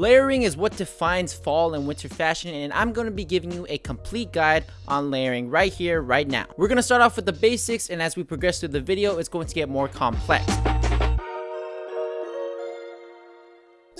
Layering is what defines fall and winter fashion and I'm going to be giving you a complete guide on layering right here, right now. We're going to start off with the basics and as we progress through the video, it's going to get more complex.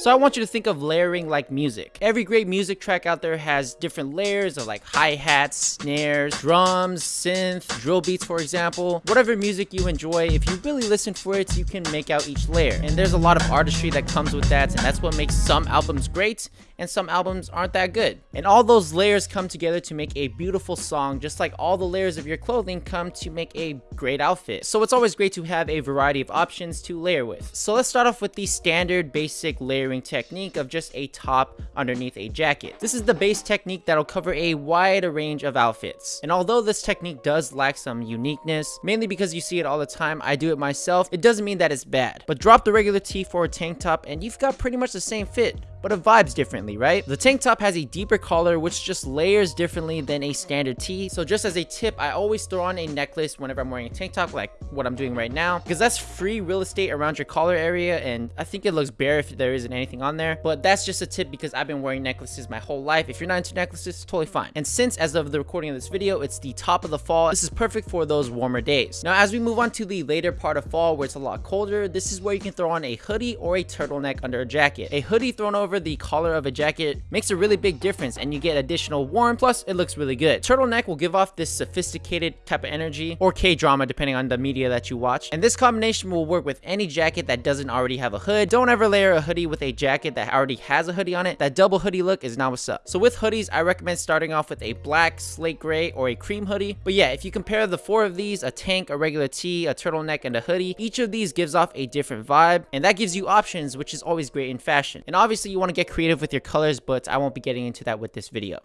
So I want you to think of layering like music. Every great music track out there has different layers of like hi-hats, snares, drums, synth, drill beats for example. Whatever music you enjoy, if you really listen for it, you can make out each layer. And there's a lot of artistry that comes with that and that's what makes some albums great and some albums aren't that good. And all those layers come together to make a beautiful song just like all the layers of your clothing come to make a great outfit. So it's always great to have a variety of options to layer with. So let's start off with the standard basic layering technique of just a top underneath a jacket. This is the base technique that'll cover a wider range of outfits. And although this technique does lack some uniqueness, mainly because you see it all the time, I do it myself, it doesn't mean that it's bad. But drop the regular tee for a tank top and you've got pretty much the same fit but it vibes differently, right? The tank top has a deeper collar, which just layers differently than a standard tee. So just as a tip, I always throw on a necklace whenever I'm wearing a tank top, like what I'm doing right now, because that's free real estate around your collar area. And I think it looks bare if there isn't anything on there, but that's just a tip because I've been wearing necklaces my whole life. If you're not into necklaces, totally fine. And since as of the recording of this video, it's the top of the fall, this is perfect for those warmer days. Now, as we move on to the later part of fall where it's a lot colder, this is where you can throw on a hoodie or a turtleneck under a jacket. A hoodie thrown over the collar of a jacket makes a really big difference and you get additional warmth, plus it looks really good. Turtleneck will give off this sophisticated type of energy or K-drama depending on the media that you watch. And this combination will work with any jacket that doesn't already have a hood. Don't ever layer a hoodie with a jacket that already has a hoodie on it. That double hoodie look is not what's up. So with hoodies, I recommend starting off with a black, slate gray, or a cream hoodie. But yeah, if you compare the four of these, a tank, a regular tee, a turtleneck, and a hoodie, each of these gives off a different vibe. And that gives you options, which is always great in fashion. And obviously you want to get creative with your colors, but I won't be getting into that with this video.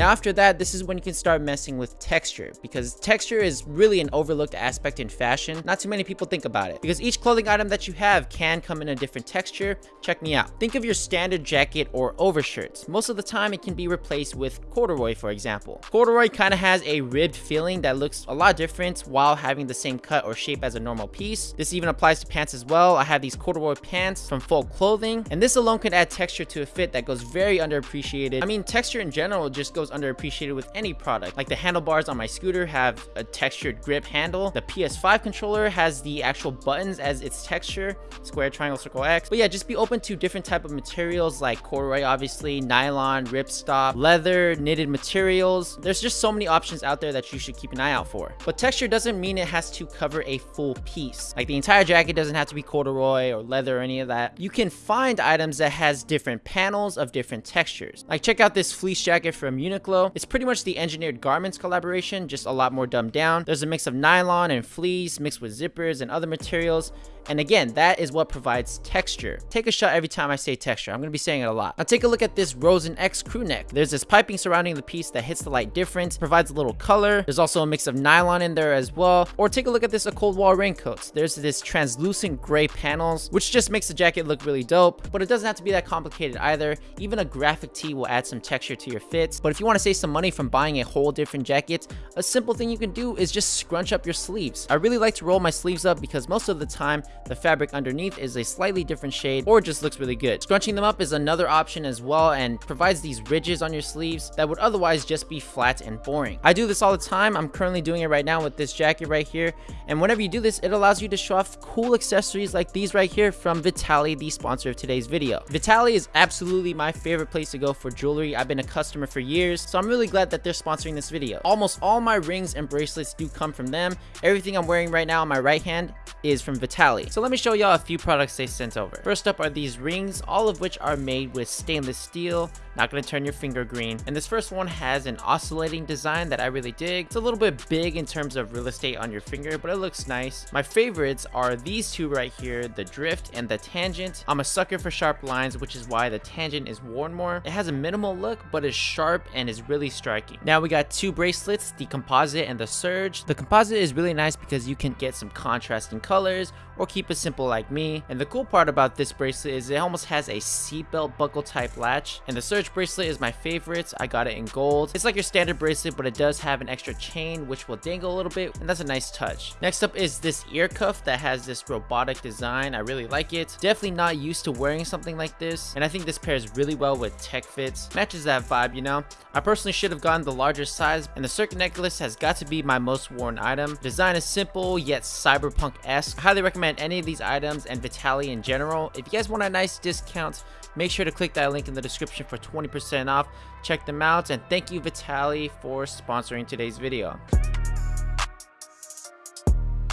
Now after that, this is when you can start messing with texture because texture is really an overlooked aspect in fashion. Not too many people think about it because each clothing item that you have can come in a different texture. Check me out. Think of your standard jacket or overshirts. Most of the time it can be replaced with corduroy for example. Corduroy kind of has a ribbed feeling that looks a lot different while having the same cut or shape as a normal piece. This even applies to pants as well. I have these corduroy pants from Folk Clothing and this alone can add texture to a fit that goes very underappreciated. I mean texture in general just goes underappreciated with any product. Like the handlebars on my scooter have a textured grip handle. The PS5 controller has the actual buttons as its texture, square, triangle, circle, X. But yeah, just be open to different type of materials like corduroy, obviously, nylon, ripstop, leather, knitted materials. There's just so many options out there that you should keep an eye out for. But texture doesn't mean it has to cover a full piece. Like the entire jacket doesn't have to be corduroy or leather or any of that. You can find items that has different panels of different textures. Like check out this fleece jacket from Uniqlo Uniqlo. It's pretty much the Engineered Garments collaboration, just a lot more dumbed down. There's a mix of nylon and fleece mixed with zippers and other materials. And again, that is what provides texture. Take a shot every time I say texture. I'm going to be saying it a lot. Now take a look at this Rosen X crew neck. There's this piping surrounding the piece that hits the light different, provides a little color. There's also a mix of nylon in there as well. Or take a look at this A-COLD-WALL raincoats. There's this translucent gray panels, which just makes the jacket look really dope. But it doesn't have to be that complicated either. Even a graphic tee will add some texture to your fits. But if you want to save some money from buying a whole different jacket, a simple thing you can do is just scrunch up your sleeves. I really like to roll my sleeves up because most of the time the fabric underneath is a slightly different shade or just looks really good. Scrunching them up is another option as well and provides these ridges on your sleeves that would otherwise just be flat and boring. I do this all the time. I'm currently doing it right now with this jacket right here. And whenever you do this, it allows you to show off cool accessories like these right here from Vitaly, the sponsor of today's video. Vitaly is absolutely my favorite place to go for jewelry. I've been a customer for years, so I'm really glad that they're sponsoring this video. Almost all my rings and bracelets do come from them. Everything I'm wearing right now on my right hand is from Vitaly. So let me show y'all a few products they sent over. First up are these rings, all of which are made with stainless steel, not gonna turn your finger green. And this first one has an oscillating design that I really dig. It's a little bit big in terms of real estate on your finger, but it looks nice. My favorites are these two right here, the drift and the tangent. I'm a sucker for sharp lines, which is why the tangent is worn more. It has a minimal look, but is sharp and is really striking. Now we got two bracelets, the composite and the surge. The composite is really nice because you can get some contrasting colors or keep it simple like me. And the cool part about this bracelet is it almost has a seatbelt buckle type latch. And the Surge bracelet is my favorite. I got it in gold. It's like your standard bracelet, but it does have an extra chain which will dangle a little bit, and that's a nice touch. Next up is this ear cuff that has this robotic design. I really like it. Definitely not used to wearing something like this, and I think this pairs really well with tech fits. Matches that vibe, you know? I personally should have gotten the larger size, and the circuit necklace has got to be my most worn item. Design is simple, yet cyberpunk-esque. Highly recommend any of these items and Vitaly in general. If you guys want a nice discount, make sure to click that link in the description for 20% off. Check them out, and thank you Vitaly for sponsoring today's video.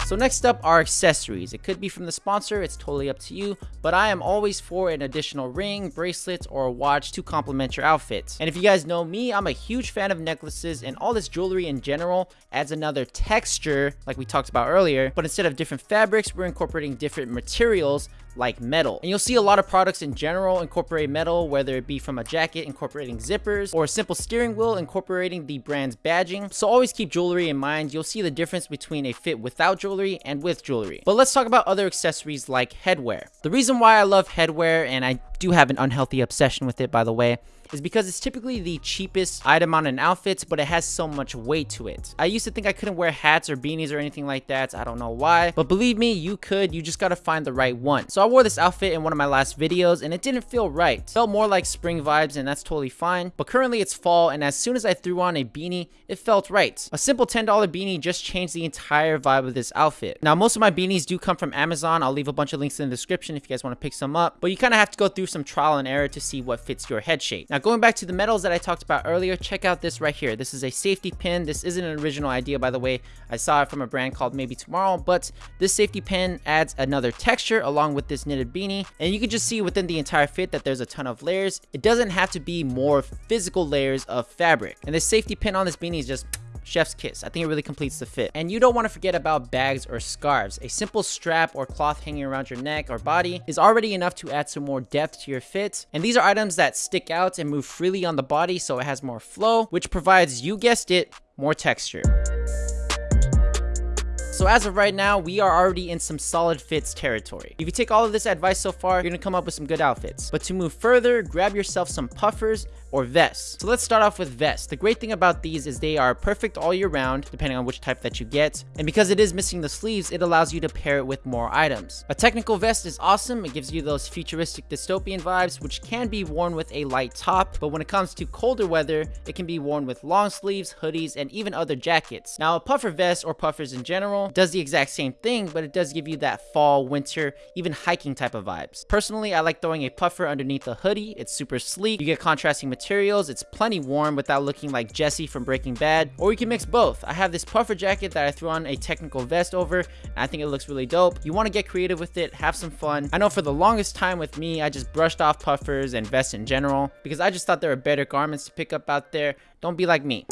So next up are accessories. It could be from the sponsor, it's totally up to you, but I am always for an additional ring, bracelet, or a watch to complement your outfit. And if you guys know me, I'm a huge fan of necklaces and all this jewelry in general adds another texture like we talked about earlier, but instead of different fabrics, we're incorporating different materials like metal. And you'll see a lot of products in general incorporate metal, whether it be from a jacket incorporating zippers or a simple steering wheel incorporating the brand's badging. So always keep jewelry in mind. You'll see the difference between a fit without jewelry and with jewelry. But let's talk about other accessories like headwear. The reason why I love headwear, and I do have an unhealthy obsession with it by the way, is because it's typically the cheapest item on an outfit, but it has so much weight to it. I used to think I couldn't wear hats or beanies or anything like that. I don't know why, but believe me, you could. You just gotta find the right one. So I wore this outfit in one of my last videos and it didn't feel right. Felt more like spring vibes and that's totally fine. But currently it's fall and as soon as I threw on a beanie, it felt right. A simple $10 beanie just changed the entire vibe of this outfit. Now most of my beanies do come from Amazon. I'll leave a bunch of links in the description if you guys want to pick some up. But you kind of have to go through some trial and error to see what fits your head shape. Now going back to the metals that I talked about earlier, check out this right here. This is a safety pin. This isn't an original idea by the way. I saw it from a brand called Maybe Tomorrow, but this safety pin adds another texture along with this knitted beanie. And you can just see within the entire fit that there's a ton of layers. It doesn't have to be more physical layers of fabric. And the safety pin on this beanie is just chef's kiss. I think it really completes the fit. And you don't want to forget about bags or scarves. A simple strap or cloth hanging around your neck or body is already enough to add some more depth to your fit. And these are items that stick out and move freely on the body so it has more flow, which provides, you guessed it, more texture. So as of right now, we are already in some solid fits territory. If you take all of this advice so far, you're gonna come up with some good outfits. But to move further, grab yourself some puffers or vests. So let's start off with vests. The great thing about these is they are perfect all year round, depending on which type that you get. And because it is missing the sleeves, it allows you to pair it with more items. A technical vest is awesome. It gives you those futuristic dystopian vibes, which can be worn with a light top. But when it comes to colder weather, it can be worn with long sleeves, hoodies, and even other jackets. Now, a puffer vest or puffers in general does the exact same thing, but it does give you that fall, winter, even hiking type of vibes. Personally, I like throwing a puffer underneath a hoodie. It's super sleek. You get contrasting. Materials, it's plenty warm without looking like Jesse from Breaking Bad. Or you can mix both. I have this puffer jacket that I threw on a technical vest over. I think it looks really dope. You want to get creative with it, have some fun. I know for the longest time with me, I just brushed off puffers and vests in general because I just thought there were better garments to pick up out there. Don't be like me.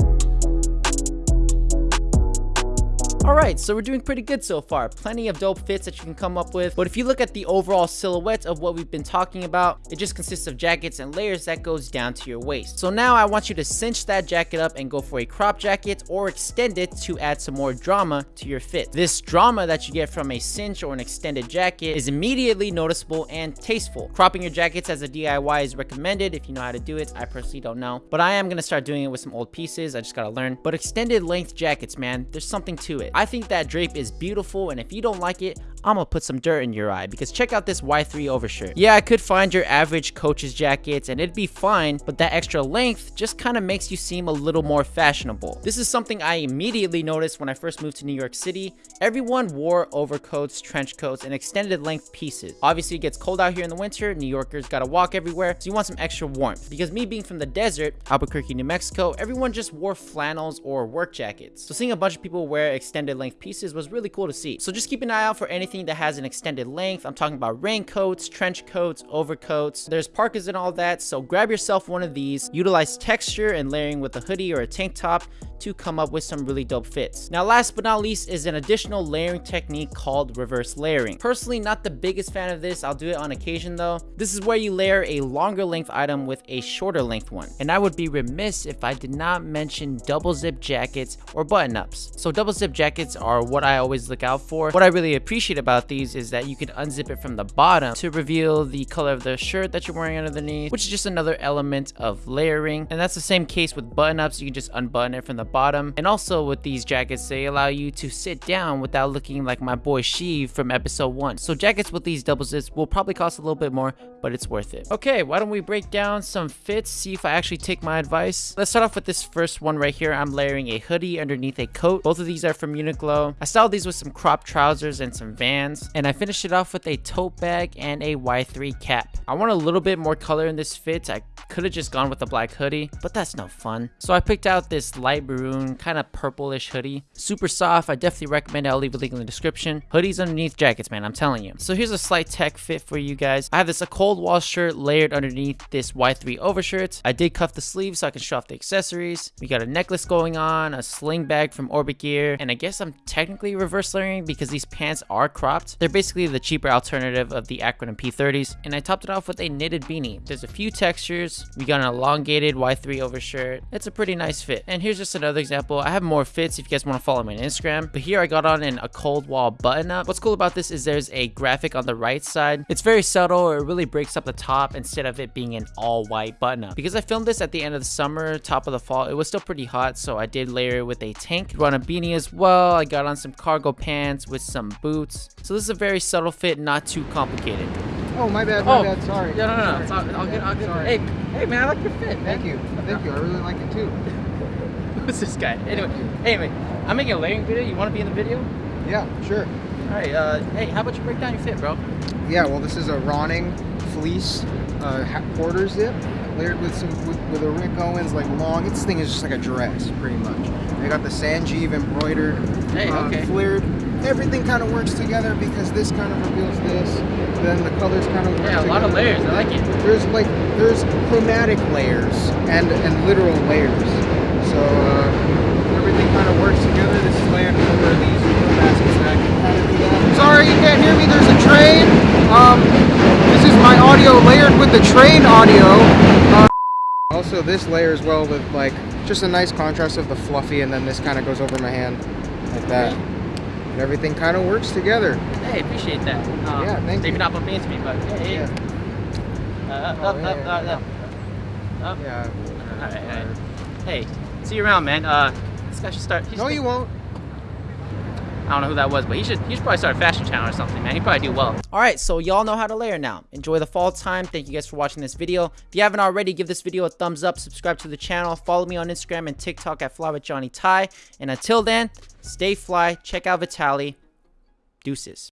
Alright, so we're doing pretty good so far. Plenty of dope fits that you can come up with. But if you look at the overall silhouette of what we've been talking about, it just consists of jackets and layers that goes down to your waist. So now I want you to cinch that jacket up and go for a crop jacket or extend it to add some more drama to your fit. This drama that you get from a cinch or an extended jacket is immediately noticeable and tasteful. Cropping your jackets as a DIY is recommended if you know how to do it. I personally don't know. But I am going to start doing it with some old pieces. I just got to learn. But extended length jackets, man, there's something to it. I think that drape is beautiful and if you don't like it, I'm gonna put some dirt in your eye because check out this Y3 overshirt. Yeah, I could find your average coach's jackets and it'd be fine, but that extra length just kind of makes you seem a little more fashionable. This is something I immediately noticed when I first moved to New York City. Everyone wore overcoats, trench coats, and extended length pieces. Obviously, it gets cold out here in the winter. New Yorkers gotta walk everywhere, so you want some extra warmth. Because me being from the desert, Albuquerque, New Mexico, everyone just wore flannels or work jackets. So seeing a bunch of people wear extended length pieces was really cool to see. So just keep an eye out for anything that has an extended length. I'm talking about raincoats, trench coats, overcoats. There's parkas and all that, so grab yourself one of these. Utilize texture and layering with a hoodie or a tank top to come up with some really dope fits. Now last but not least is an additional layering technique called reverse layering. Personally not the biggest fan of this, I'll do it on occasion though. This is where you layer a longer length item with a shorter length one. And I would be remiss if I did not mention double zip jackets or button ups. So double zip jackets are what I always look out for. What I really appreciate about these is that you can unzip it from the bottom to reveal the color of the shirt that you're wearing underneath, which is just another element of layering. And that's the same case with button ups. You can just unbutton it from the bottom. And also with these jackets, they allow you to sit down without looking like my boy Sheev from episode one. So jackets with these double zips will probably cost a little bit more, but it's worth it. Okay, why don't we break down some fits, see if I actually take my advice. Let's start off with this first one right here. I'm layering a hoodie underneath a coat. Both of these are from Uniqlo. I styled these with some crop trousers and some Vans. And I finished it off with a tote bag and a Y3 cap. I want a little bit more color in this fit. I could have just gone with a black hoodie, but that's no fun. So I picked out this light maroon, kind of purplish hoodie. Super soft. I definitely recommend it. I'll leave a link in the description. Hoodies underneath jackets, man. I'm telling you. So here's a slight tech fit for you guys. I have this A-COLD-WALL shirt layered underneath this Y3 overshirt. I did cuff the sleeves so I can show off the accessories. We got a necklace going on, a sling bag from Orbit Gear, and I guess I'm technically reverse layering because these pants are cropped. They're basically the cheaper alternative of the Acronym P30s, and I topped it off with a knitted beanie. There's a few textures. We got an elongated Y3 overshirt. It's a pretty nice fit. And here's just another example. I have more fits if you guys want to follow me on Instagram, but here I got on in A-COLD-WALL button up. What's cool about this is there's a graphic on the right side. It's very subtle. It really breaks up the top instead of it being an all white button up. Because I filmed this at the end of the summer, top of the fall, it was still pretty hot, so I did layer it with a tank. Run a beanie as well. I got on some cargo pants with some boots. So this is a very subtle fit, not too complicated. Oh, my bad, my Oh, bad. Sorry. No, no, no. Sorry. It's all, all good, all good. Sorry. Hey, hey, man, I like your fit, man. Thank you. Thank you. I really like it too. Who's this guy? Anyway, anyway, I'm making a layering video. You want to be in the video? Yeah, sure. All right. Uh, hey, how about you break down your fit, bro? Yeah, well, this is a Ronning fleece uh, quarter zip layered with some with, with a Rick Owens like long. This thing is just like a dress, pretty much. I got the Sanjeev embroidered, Hey, uh, okay. flared. Everything kind of works together because this kind of reveals this. Then the colors kind of work Yeah, a lot of layers. I like it. There's like there's chromatic layers and and literal layers. So uh, everything kind of works together. This is layered over these baskets that I can kind of do that. Sorry, you can't hear me. There's a train. Um, this is my audio layered with the train audio. Uh, also, this layer as well with like just a nice contrast of the fluffy, and then this kind of goes over my hand like that. And everything kind of works together. Hey, appreciate that. Um, Yeah, thank Maybe you. not bumping into me, but hey, Yeah. Uh, up, Oh, up, yeah, up, yeah, up, yeah. up. Yeah. All right, all right. Hey, see you around, man. Uh, this guy should start. he No, should- you won't. I don't know who that was, but he should he should probably start a fashion channel or something, man. He'd probably do well. All right, so y'all know how to layer now. Enjoy the fall time. Thank you guys for watching this video. If you haven't already, give this video a thumbs up, subscribe to the channel, follow me on Instagram and TikTok at Fly with Johnny Ty. And until then, stay fly. Check out Vitaly. Deuces.